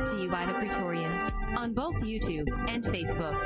Brought to you by the Praetorian on both YouTube and Facebook.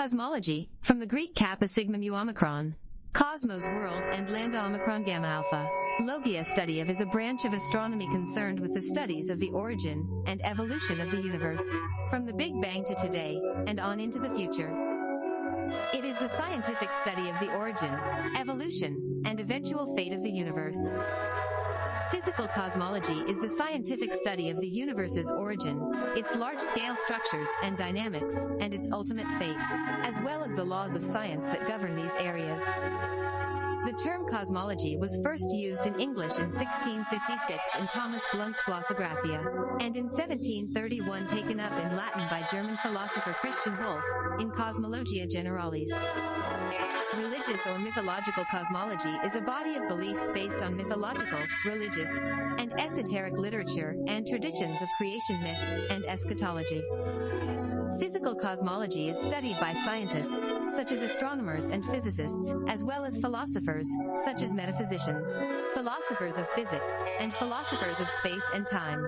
Cosmology, from the Greek kappa sigma mu omicron. Cosmos world and lambda omicron gamma alpha. Logia study of is a branch of astronomy concerned with the studies of the origin and evolution of the universe, from the Big Bang to today, and on into the future. It is the scientific study of the origin, evolution, and eventual fate of the universe. Physical cosmology is the scientific study of the universe's origin, its large-scale structures and dynamics, and its ultimate fate, as well as the laws of science that govern these areas. The term cosmology was first used in English in 1656 in Thomas Blunt's Glossographia, and in 1731 taken up in Latin by German philosopher Christian Wolff, in Cosmologia Generalis. Religious or mythological cosmology is a body of beliefs based on mythological, religious, and esoteric literature and traditions of creation myths and eschatology. Physical cosmology is studied by scientists, such as astronomers and physicists, as well as philosophers, such as metaphysicians, philosophers of physics, and philosophers of space and time.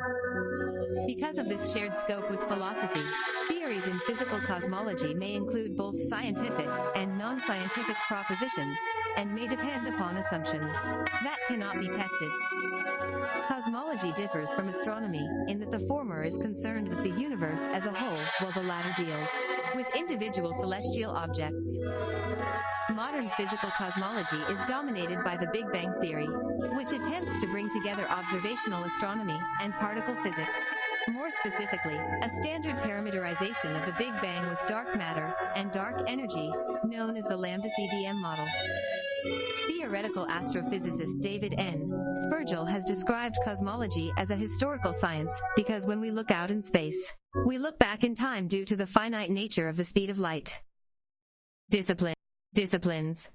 Because of this shared scope with philosophy, theories in physical cosmology may include both scientific and non-scientific propositions, and may depend upon assumptions that cannot be tested. Cosmology differs from astronomy in that the former is concerned with the universe as a whole, while the latter deals with individual celestial objects. Modern physical cosmology is dominated by the Big Bang Theory, which attempts to bring together observational astronomy and particle physics. More specifically, a standard parameterization of the Big Bang with dark matter and dark energy, known as the Lambda CDM model. Theoretical astrophysicist David N. Spergel has described cosmology as a historical science because when we look out in space, we look back in time due to the finite nature of the speed of light. Discipline. Disciplines.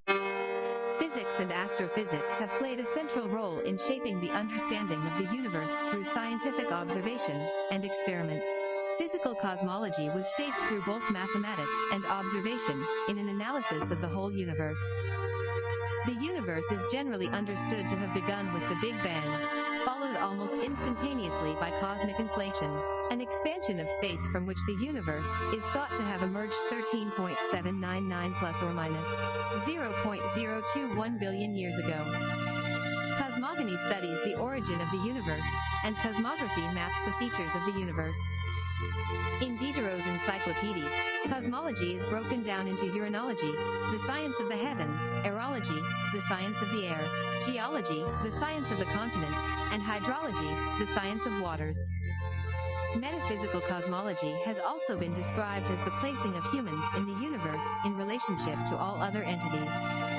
Physics and astrophysics have played a central role in shaping the understanding of the universe through scientific observation and experiment. Physical cosmology was shaped through both mathematics and observation in an analysis of the whole universe. The universe is generally understood to have begun with the Big Bang, followed almost instantaneously by cosmic inflation, an expansion of space from which the universe is thought to have emerged 13.799 plus or minus 0.021 billion years ago. Cosmogony studies the origin of the universe, and cosmography maps the features of the universe. In Diderot's encyclopedia, cosmology is broken down into uranology, the science of the heavens, aerology, the science of the air, geology, the science of the continents, and hydrology, the science of waters. Metaphysical cosmology has also been described as the placing of humans in the universe in relationship to all other entities.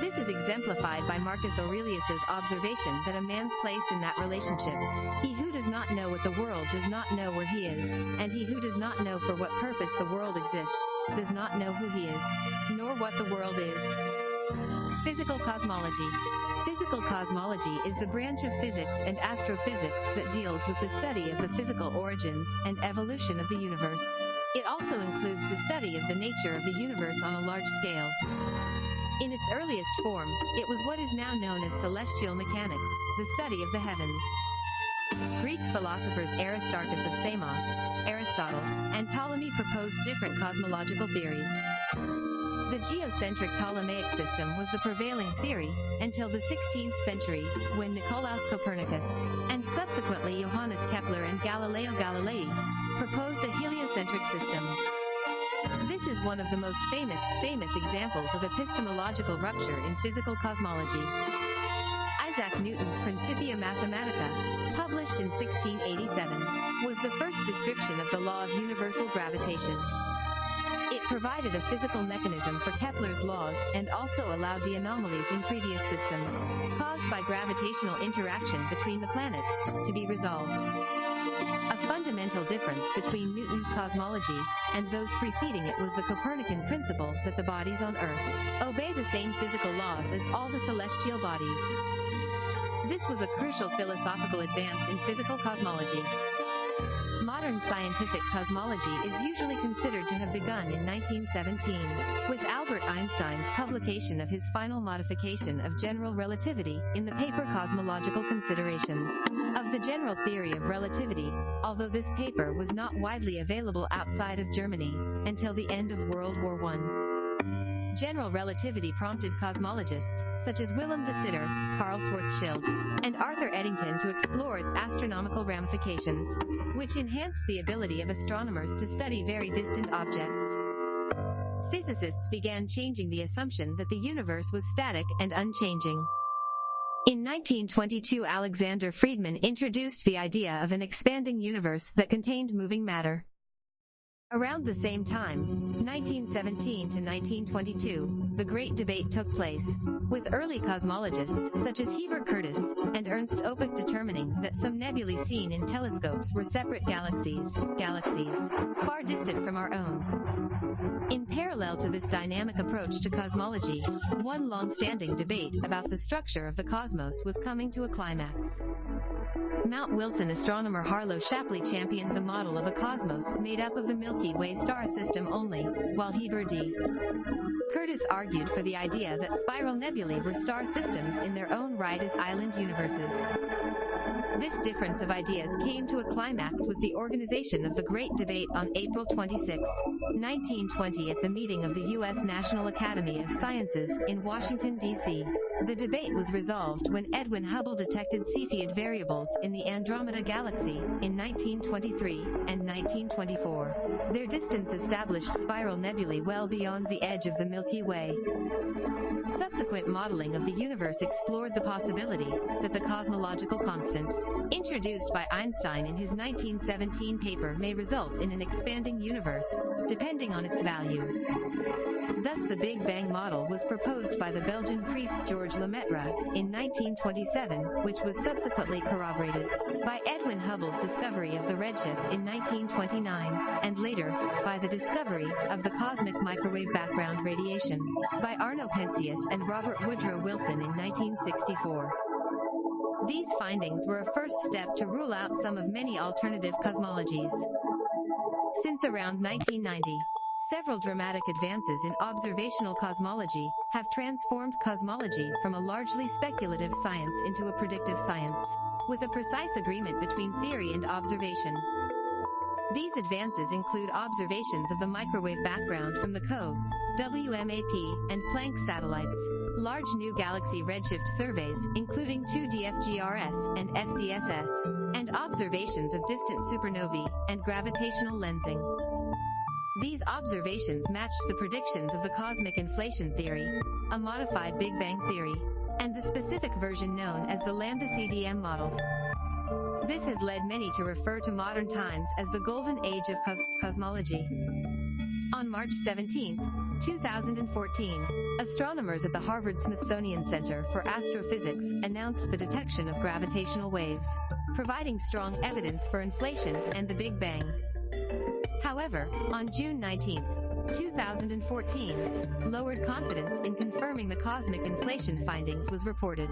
This is exemplified by Marcus Aurelius's observation that a man's place in that relationship. He who does not know what the world does not know where he is, and he who does not know for what purpose the world exists, does not know who he is, nor what the world is. Physical cosmology. Physical cosmology is the branch of physics and astrophysics that deals with the study of the physical origins and evolution of the universe. It also includes the study of the nature of the universe on a large scale. In its earliest form, it was what is now known as celestial mechanics, the study of the heavens. Greek philosophers Aristarchus of Samos, Aristotle, and Ptolemy proposed different cosmological theories. The geocentric Ptolemaic system was the prevailing theory until the 16th century, when Nicolaus Copernicus, and subsequently Johannes Kepler and Galileo Galilei, proposed a heliocentric system. This is one of the most famous, famous examples of epistemological rupture in physical cosmology. Isaac Newton's Principia Mathematica, published in 1687, was the first description of the law of universal gravitation. It provided a physical mechanism for Kepler's laws and also allowed the anomalies in previous systems, caused by gravitational interaction between the planets, to be resolved. A fundamental difference between Newton's cosmology and those preceding it was the Copernican principle that the bodies on Earth obey the same physical laws as all the celestial bodies. This was a crucial philosophical advance in physical cosmology. Modern scientific cosmology is usually considered to have begun in 1917, with Albert Einstein's publication of his final modification of general relativity in the paper Cosmological Considerations of the General Theory of Relativity, although this paper was not widely available outside of Germany until the end of World War I. General relativity prompted cosmologists, such as Willem de Sitter, Carl Schwarzschild, and Arthur Eddington to explore its astronomical ramifications, which enhanced the ability of astronomers to study very distant objects. Physicists began changing the assumption that the universe was static and unchanging. In 1922 Alexander Friedmann introduced the idea of an expanding universe that contained moving matter. Around the same time, 1917 to 1922, the Great Debate took place, with early cosmologists such as Heber Curtis and Ernst Öpik determining that some nebulae seen in telescopes were separate galaxies, galaxies far distant from our own. Parallel to this dynamic approach to cosmology, one long-standing debate about the structure of the cosmos was coming to a climax. Mount Wilson astronomer Harlow Shapley championed the model of a cosmos made up of the Milky Way star system only, while Heber D. Curtis argued for the idea that spiral nebulae were star systems in their own right as island universes. This difference of ideas came to a climax with the organization of the Great Debate on April 26, 1920 at the meeting of the U.S. National Academy of Sciences in Washington, D.C. The debate was resolved when Edwin Hubble detected Cepheid variables in the Andromeda Galaxy in 1923 and 1924. Their distance established spiral nebulae well beyond the edge of the Milky Way. Subsequent modeling of the universe explored the possibility that the cosmological constant, introduced by Einstein in his 1917 paper may result in an expanding universe, depending on its value. Thus the Big Bang model was proposed by the Belgian priest Georges Lemaître in 1927, which was subsequently corroborated by Edwin Hubble's discovery of the redshift in 1929, and later, by the discovery of the cosmic microwave background radiation by Arno Penzias and Robert Woodrow Wilson in 1964. These findings were a first step to rule out some of many alternative cosmologies. Since around 1990, Several dramatic advances in observational cosmology have transformed cosmology from a largely speculative science into a predictive science, with a precise agreement between theory and observation. These advances include observations of the microwave background from the COBE, WMAP, and Planck satellites, large new galaxy redshift surveys, including 2DFGRS and SDSS, and observations of distant supernovae, and gravitational lensing. These observations matched the predictions of the cosmic inflation theory, a modified Big Bang theory, and the specific version known as the Lambda CDM model. This has led many to refer to modern times as the golden age of cos cosmology. On March 17, 2014, astronomers at the Harvard Smithsonian Center for Astrophysics announced the detection of gravitational waves, providing strong evidence for inflation and the Big Bang. However, on June 19, 2014, lowered confidence in confirming the cosmic inflation findings was reported.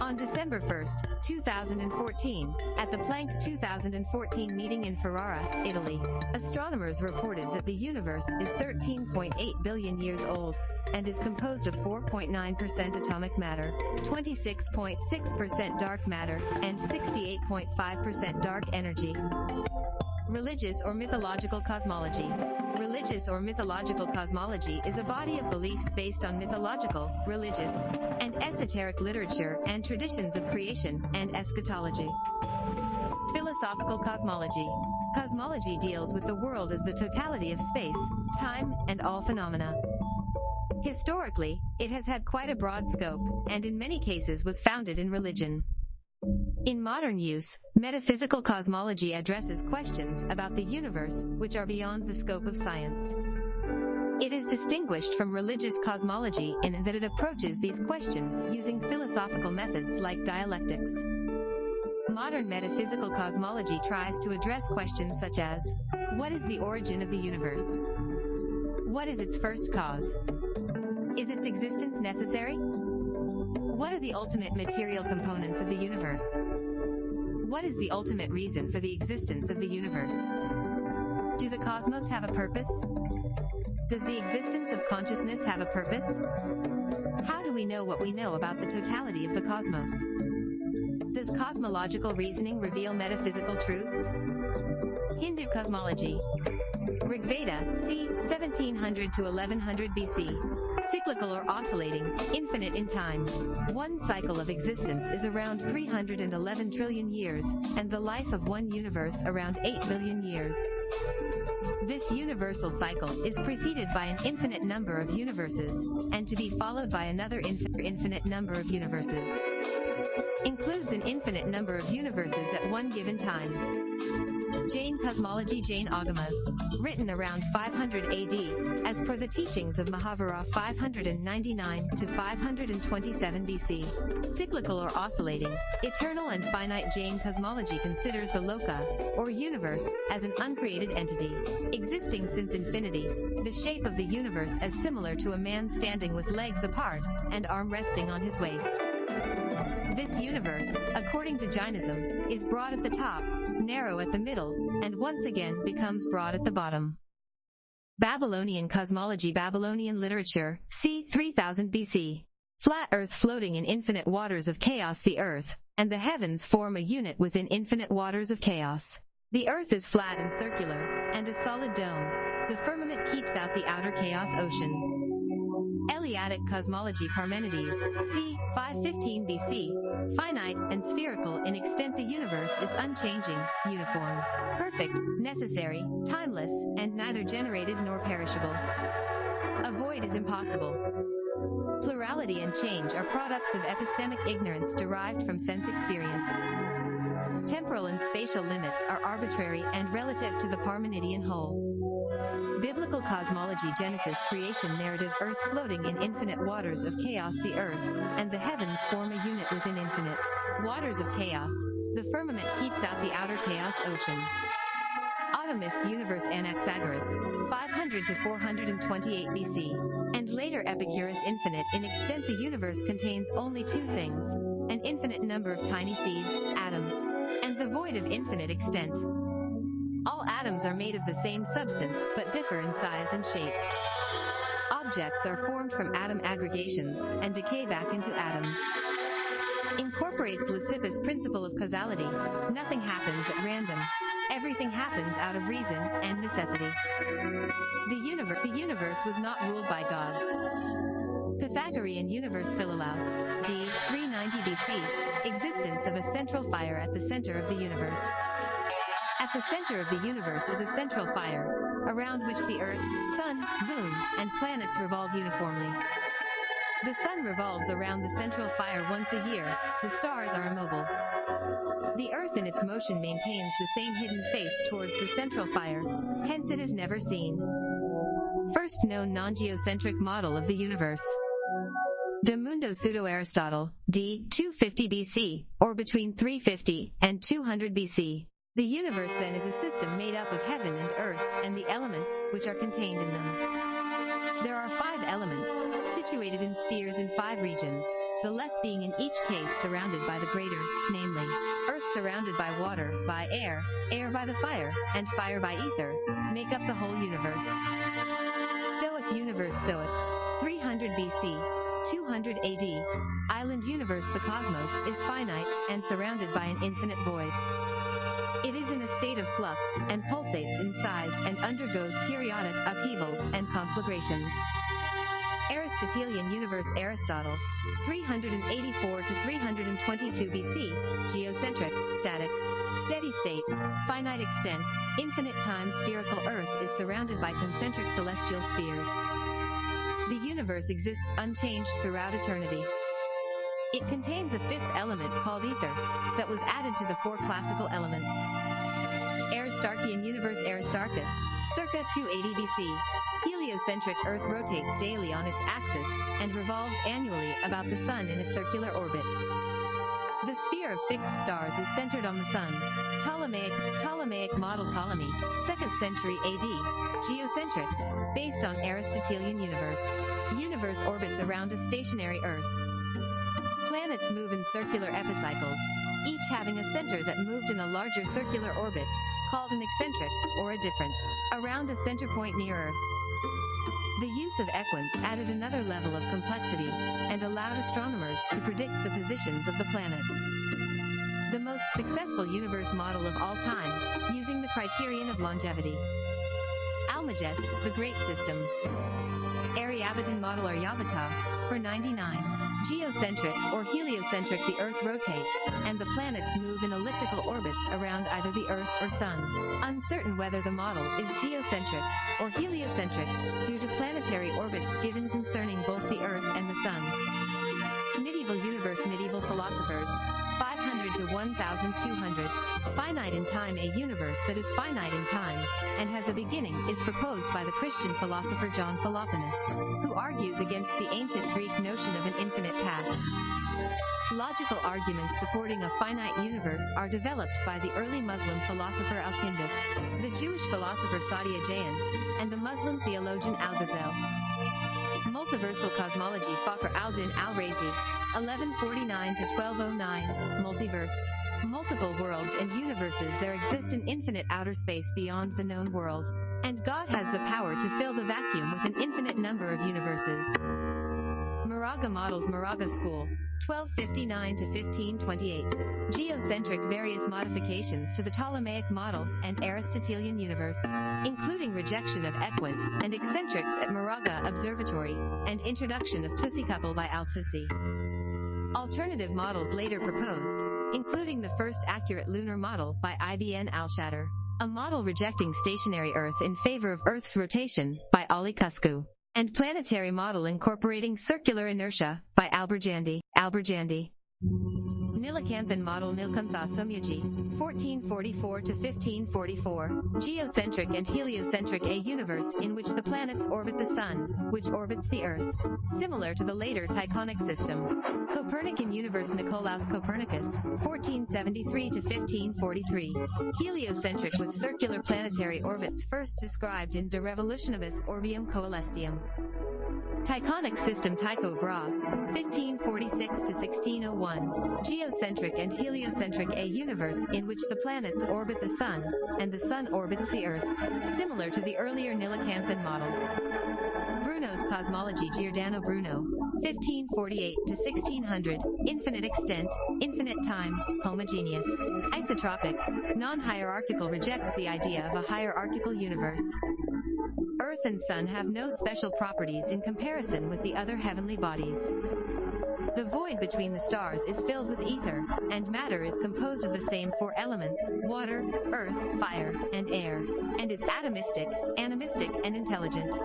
On December 1, 2014, at the Planck 2014 meeting in Ferrara, Italy, astronomers reported that the universe is 13.8 billion years old and is composed of 4.9% atomic matter, 26.6% dark matter, and 68.5% dark energy. Religious or mythological cosmology. Religious or mythological cosmology is a body of beliefs based on mythological, religious, and esoteric literature and traditions of creation and eschatology. Philosophical cosmology. Cosmology deals with the world as the totality of space, time, and all phenomena. Historically, it has had quite a broad scope, and in many cases was founded in religion. In modern use, metaphysical cosmology addresses questions about the universe which are beyond the scope of science. It is distinguished from religious cosmology in that it approaches these questions using philosophical methods like dialectics. Modern metaphysical cosmology tries to address questions such as, what is the origin of the universe? What is its first cause? Is its existence necessary? What are the ultimate material components of the universe? What is the ultimate reason for the existence of the universe? Do the cosmos have a purpose? Does the existence of consciousness have a purpose? How do we know what we know about the totality of the cosmos? Does cosmological reasoning reveal metaphysical truths? Hindu cosmology. Rigveda, c. 1700 to 1100 BC. Cyclical or oscillating, infinite in time. One cycle of existence is around 311 trillion years, and the life of one universe around 8 billion years. This universal cycle is preceded by an infinite number of universes, and to be followed by another infin infinite number of universes. Includes an infinite number of universes at one given time. Jain Cosmology Jain Agamas, written around 500 AD, as per the teachings of Mahavira 599 to 527 BC. Cyclical or oscillating, eternal and finite Jain cosmology considers the loka, or universe, as an uncreated entity, existing since infinity, the shape of the universe as similar to a man standing with legs apart, and arm resting on his waist. This universe, according to Jainism, is broad at the top, narrow at the middle, and once again becomes broad at the bottom. Babylonian cosmology Babylonian literature, c. 3000 BC. Flat earth floating in infinite waters of chaos The earth, and the heavens form a unit within infinite waters of chaos. The earth is flat and circular, and a solid dome. The firmament keeps out the outer chaos ocean. Eleatic cosmology Parmenides, c. 515 BC. Finite and spherical in extent the universe is unchanging, uniform, perfect, necessary, timeless, and neither generated nor perishable. A void is impossible. Plurality and change are products of epistemic ignorance derived from sense experience. Temporal and spatial limits are arbitrary and relative to the Parmenidean whole. Biblical cosmology Genesis creation narrative Earth floating in infinite waters of chaos The earth and the heavens form a unit within infinite waters of chaos. The firmament keeps out the outer chaos ocean. Atomist universe Anaxagoras, 500 to 428 BC, and later Epicurus infinite in extent the universe contains only two things, an infinite number of tiny seeds, atoms, and the void of infinite extent. All atoms are made of the same substance, but differ in size and shape. Objects are formed from atom aggregations, and decay back into atoms. Incorporates Leucippus' principle of causality. Nothing happens at random. Everything happens out of reason and necessity. The, universe, the universe was not ruled by gods. Pythagorean universe Philolaus, d. 390 BC, existence of a central fire at the center of the universe. At the center of the universe is a central fire, around which the Earth, Sun, Moon, and planets revolve uniformly. The Sun revolves around the central fire once a year, the stars are immobile. The Earth in its motion maintains the same hidden face towards the central fire, hence it is never seen. First known non-geocentric model of the universe. De Mundo Pseudo-Aristotle, d. 250 BC, or between 350 and 200 BC. The universe then is a system made up of heaven and earth, and the elements, which are contained in them. There are five elements, situated in spheres in five regions. the less being in each case surrounded by the greater, namely, Earth surrounded by water, by air, air by the fire, and fire by ether, make up the whole universe. Stoic Universe Stoics, 300 BC, 200 AD. Island universe The cosmos is finite and surrounded by an infinite void. It is in a state of flux and pulsates in size and undergoes periodic upheavals and conflagrations. Aristotelian universe Aristotle, 384 to 322 BC, geocentric, static, steady state, finite extent, infinite time spherical Earth is surrounded by concentric celestial spheres. The universe exists unchanged throughout eternity. It contains a fifth element called ether, that was added to the four classical elements. Aristarchian universe Aristarchus, circa 280 BC. Heliocentric Earth rotates daily on its axis, and revolves annually about the Sun in a circular orbit. The sphere of fixed stars is centered on the Sun. Ptolemaic, Ptolemaic model Ptolemy, 2nd century AD, geocentric, based on Aristotelian universe. Universe orbits around a stationary Earth. Planets move in circular epicycles, each having a center that moved in a larger circular orbit, called an eccentric, or a deferent, around a center point near Earth. The use of equants added another level of complexity, and allowed astronomers to predict the positions of the planets. The most successful universe model of all time, using the criterion of longevity. Almagest, the Great System. Aryabhatan model or Aryabhata, for 99. Geocentric or heliocentric the Earth rotates, and the planets move in elliptical orbits around either the Earth or Sun. Uncertain whether the model is geocentric or heliocentric, due to planetary orbits given concerning both the Earth and the Sun. Medieval universe Medieval philosophers, 500 to 1200. Finite in time A universe that is finite in time, and has a beginning, is proposed by the Christian philosopher John Philoponus, who argues against the ancient Greek notion of an infinite past. Logical arguments supporting a finite universe are developed by the early Muslim philosopher Al-Kindis, the Jewish philosopher Saadia Gaon, and the Muslim theologian Al-Ghazali. Multiversal cosmology Fakhr al-Din al-Razi, 1149 to 1209, multiverse. Multiple worlds and universes there exist an infinite outer space beyond the known world. And God has the power to fill the vacuum with an infinite number of universes. Maragha models Maragha School, 1259 to 1528. Geocentric various modifications to the Ptolemaic model and Aristotelian universe, including rejection of equant and eccentrics at Maragha Observatory, and introduction of Tusi couple by Al-Tusi. Alternative models later proposed, including the first accurate lunar model by Ibn al-Shatir, a model rejecting stationary Earth in favor of Earth's rotation by Ali Kuşçu, and planetary model incorporating circular inertia by al-Birjandi, al-Birjandi. Nilakanthan model Nilakantha Somayaji, 1444 to 1544, geocentric and heliocentric a universe in which the planets orbit the sun, which orbits the earth, similar to the later Tychonic system. Copernican universe Nicolaus Copernicus, 1473 to 1543, heliocentric with circular planetary orbits first described in De Revolutionibus Orbium Coelestium. Tychonic system Tycho Brahe, 1546 to 1601, geocentric and heliocentric a universe in which the planets orbit the sun, and the sun orbits the earth, similar to the earlier Nilakanthan model. Bruno's cosmology Giordano Bruno, 1548 to 1600, infinite extent, infinite time, homogeneous, isotropic, non-hierarchical rejects the idea of a hierarchical universe. Earth and Sun have no special properties in comparison with the other heavenly bodies. The void between the stars is filled with ether, and matter is composed of the same four elements, water, earth, fire, and air, and is atomistic, animistic, and intelligent.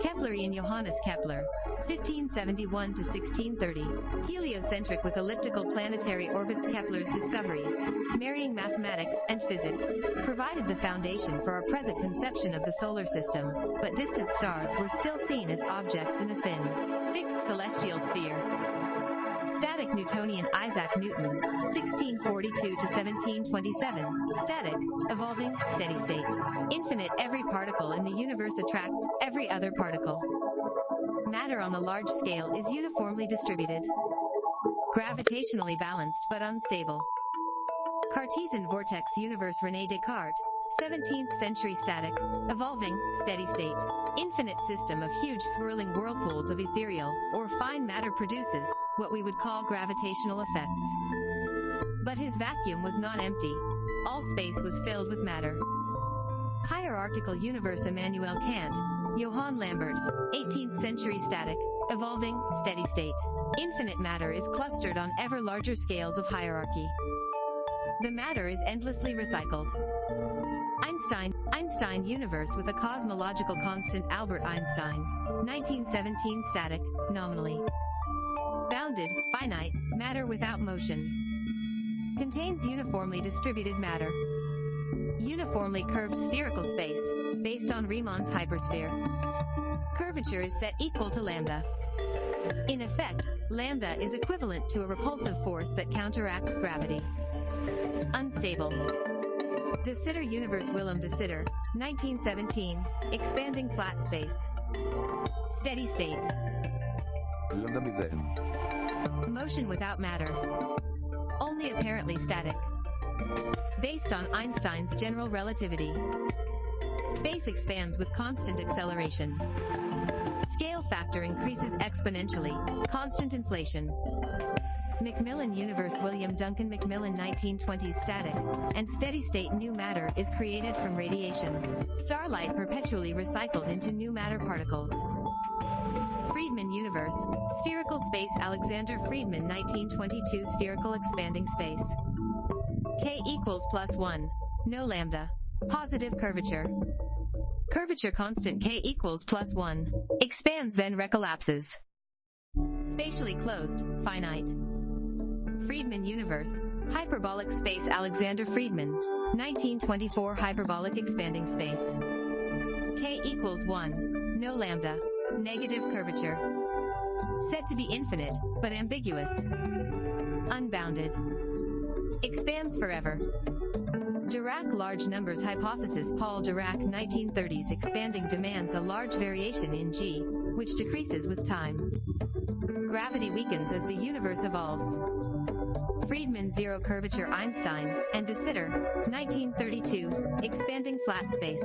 Keplerian Johannes Kepler, 1571 to 1630, heliocentric with elliptical planetary orbits Kepler's discoveries, marrying mathematics and physics, provided the foundation for our present conception of the solar system, but distant stars were still seen as objects in a thin, fixed celestial sphere. Static Newtonian Isaac Newton, 1642 to 1727, static, evolving, steady state. Infinite every particle in the universe attracts every other particle. Matter on the large scale is uniformly distributed. Gravitationally balanced but unstable. Cartesian vortex universe René Descartes, 17th century static, evolving, steady state, infinite system of huge swirling whirlpools of ethereal, or fine matter produces, what we would call gravitational effects. But his vacuum was not empty. All space was filled with matter. Hierarchical universe Immanuel Kant, Johann Lambert, 18th century static, evolving, steady state. Infinite matter is clustered on ever larger scales of hierarchy. The matter is endlessly recycled. Einstein, Einstein universe with a cosmological constant Albert Einstein, 1917 static, nominally. Bounded, finite, matter without motion. Contains uniformly distributed matter. Uniformly curved spherical space, based on Riemann's hypersphere. Curvature is set equal to lambda. In effect, lambda is equivalent to a repulsive force that counteracts gravity. Unstable. De Sitter Universe Willem de Sitter, 1917, Expanding Flat Space. Steady State. Lambda. Motion without matter. Only apparently static. Based on Einstein's general relativity. Space expands with constant acceleration. Scale factor increases exponentially. Constant inflation. Macmillan Universe William Duncan Macmillan 1920s static and steady state new matter is created from radiation. Starlight perpetually recycled into new matter particles. Friedmann Universe, Spherical Space Alexander Friedmann 1922 Spherical Expanding Space. K equals plus 1. No lambda. Positive curvature. Curvature constant K equals plus 1. Expands then recollapses. Spatially closed, finite. Friedmann Universe, Hyperbolic Space Alexander Friedmann, 1924 Hyperbolic Expanding Space. K equals 1. No lambda. Negative curvature. Said to be infinite, but ambiguous. Unbounded. Expands forever. Dirac large numbers hypothesis Paul Dirac 1930s expanding demands a large variation in G, which decreases with time. Gravity weakens as the universe evolves. Friedmann zero curvature Einstein, and de Sitter, 1932, expanding flat space.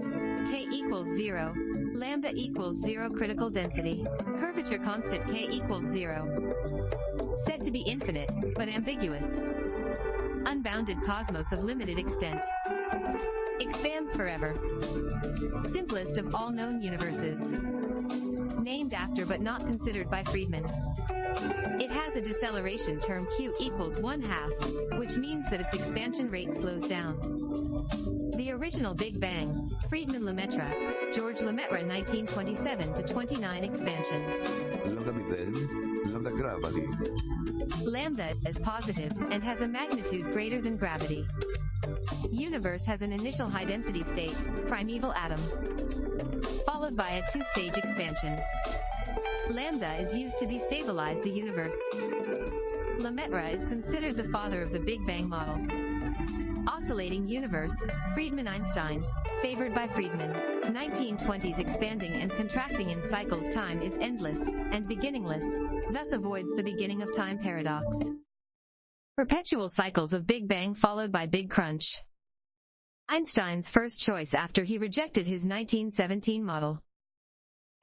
K equals zero. Lambda equals zero critical density. Curvature constant K equals zero. Said to be infinite, but ambiguous. Unbounded cosmos of limited extent. Expands forever. Simplest of all known universes. Named after but not considered by Friedmann. It has a deceleration term q equals 1 half, which means that its expansion rate slows down. The original Big Bang, Friedmann Lemaitre, George Lemaitre 1927 to 29 expansion. Lambda Gravity. Lambda is positive and has a magnitude greater than gravity. Universe has an initial high density state, primeval atom, followed by a two-stage expansion. Lambda is used to destabilize the universe. Lemaitre is considered the father of the Big Bang model. Oscillating universe, Friedmann-Einstein, favored by Friedmann. 1920s expanding and contracting in cycles time is endless and beginningless, thus avoids the beginning of time paradox. Perpetual cycles of Big Bang followed by Big Crunch. Einstein's first choice after he rejected his 1917 model.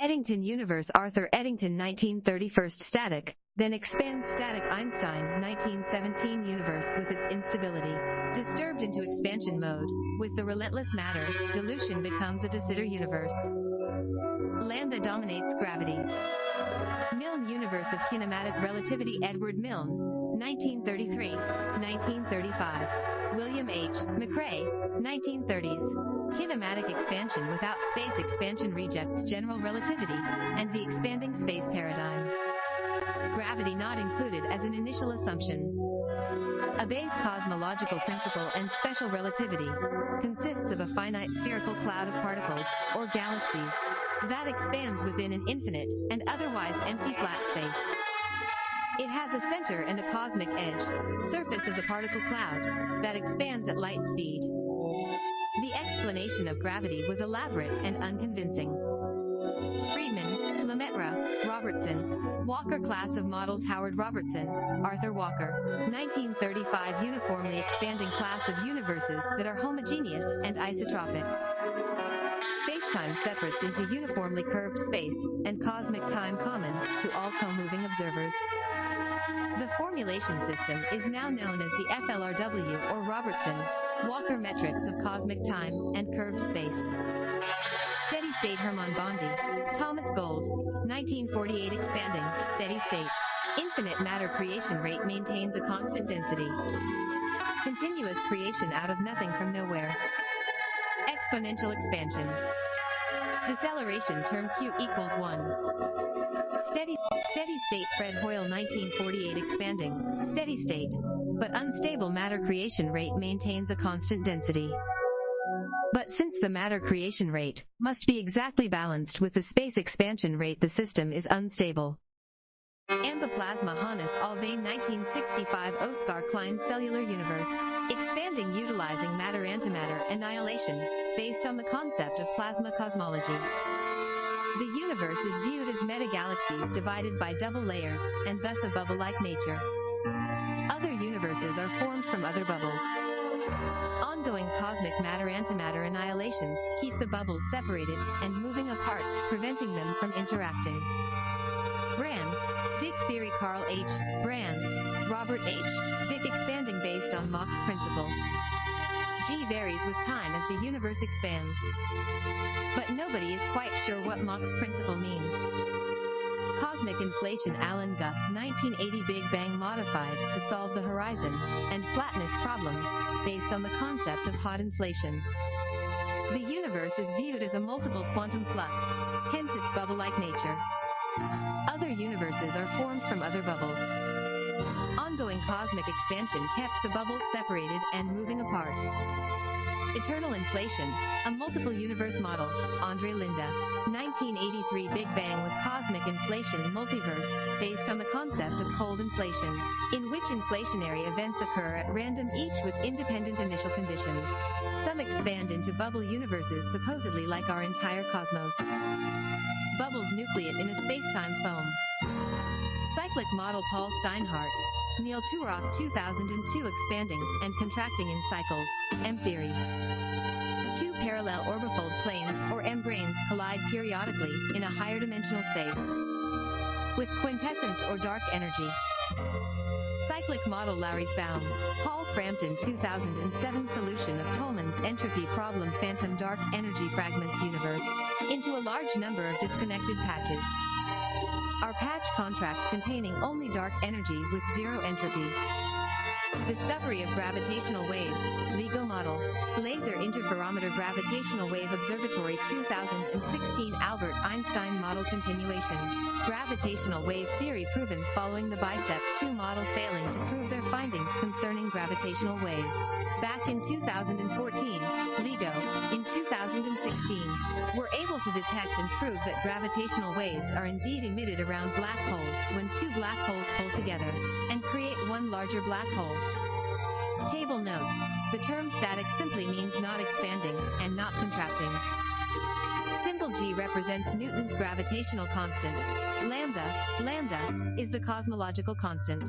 Eddington Universe Arthur Eddington 1931 Static, then expand static Einstein 1917 universe with its instability. Disturbed into expansion mode, with the relentless matter, dilution becomes a de Sitter universe. Lambda dominates gravity. Milne Universe of Kinematic Relativity Edward Milne, 1933, 1935. William H. McCrea, 1930s. Kinematic expansion without space expansion rejects general relativity and the expanding space paradigm. Gravity not included as an initial assumption. A base cosmological principle and special relativity consists of a finite spherical cloud of particles, or galaxies, that expands within an infinite and otherwise empty flat space. It has a center and a cosmic edge, surface of the particle cloud, that expands at light speed. The explanation of gravity was elaborate and unconvincing. Friedmann, Lemaitre, Robertson, Walker class of models Howard Robertson, Arthur Walker. 1935 uniformly expanding class of universes that are homogeneous and isotropic. Spacetime separates into uniformly curved space and cosmic time common to all co-moving observers. The formulation system is now known as the FLRW or Robertson Walker metrics of cosmic time and curved space. Steady state Hermann Bondi, Thomas Gold, 1948 expanding, steady state. Infinite matter creation rate maintains a constant density. Continuous creation out of nothing from nowhere. Exponential expansion. Deceleration term Q equals 1. Steady, steady state Fred Hoyle 1948 expanding, steady state. But unstable matter creation rate maintains a constant density. But since the matter creation rate must be exactly balanced with the space expansion rate the system is unstable. Ambiplasma Hannes Alfvén 1965 Oscar Klein Cellular Universe. Expanding utilizing matter-antimatter annihilation, based on the concept of plasma cosmology. The universe is viewed as metagalaxies divided by double layers, and thus a bubble-like nature. Other universes are formed from other bubbles. Ongoing cosmic matter-antimatter annihilations keep the bubbles separated and moving apart, preventing them from interacting. Brans, Dicke theory Carl H. Brans, Robert H. Dicke expanding based on Mach's principle. G varies with time as the universe expands. But nobody is quite sure what Mach's principle means. Cosmic inflation Alan Guth 1980 Big Bang modified to solve the horizon and flatness problems based on the concept of hot inflation. The universe is viewed as a multiple quantum flux, hence its bubble-like nature. Other universes are formed from other bubbles. Ongoing cosmic expansion kept the bubbles separated and moving apart. Eternal Inflation, a multiple universe model, Andre Linde. 1983 Big Bang with Cosmic Inflation Multiverse, based on the concept of cold inflation, in which inflationary events occur at random each with independent initial conditions. Some expand into bubble universes supposedly like our entire cosmos. Bubbles nucleate in a space-time foam. Cyclic model Paul Steinhardt, Neil Turok 2002 expanding and contracting in cycles, M theory. Two parallel orbifold planes or M-branes collide periodically in a higher dimensional space with quintessence or dark energy. Cyclic model Lauris Baum. Paul Frampton 2007 solution of Tolman's entropy problem phantom dark energy fragments universe into a large number of disconnected patches are patch contracts containing only dark energy with zero entropy. Discovery of gravitational waves, LIGO model, Laser Interferometer Gravitational Wave Observatory 2016 Albert Einstein model continuation. Gravitational wave theory proven following the BICEP 2 model failing to prove their findings concerning gravitational waves. Back in 2014, LIGO, in 2016, were able to detect and prove that gravitational waves are indeed emitted around black holes when two black holes pull together and create one larger black hole. Table notes. The term static simply means not expanding and not contracting. Symbol G represents Newton's gravitational constant. Lambda, lambda, is the cosmological constant.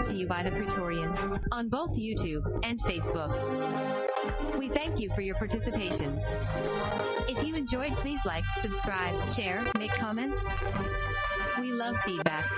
Brought to you by the Praetorian on both YouTube and Facebook. We thank you for your participation. If you enjoyed, please like, subscribe, share, make comments. We love feedback.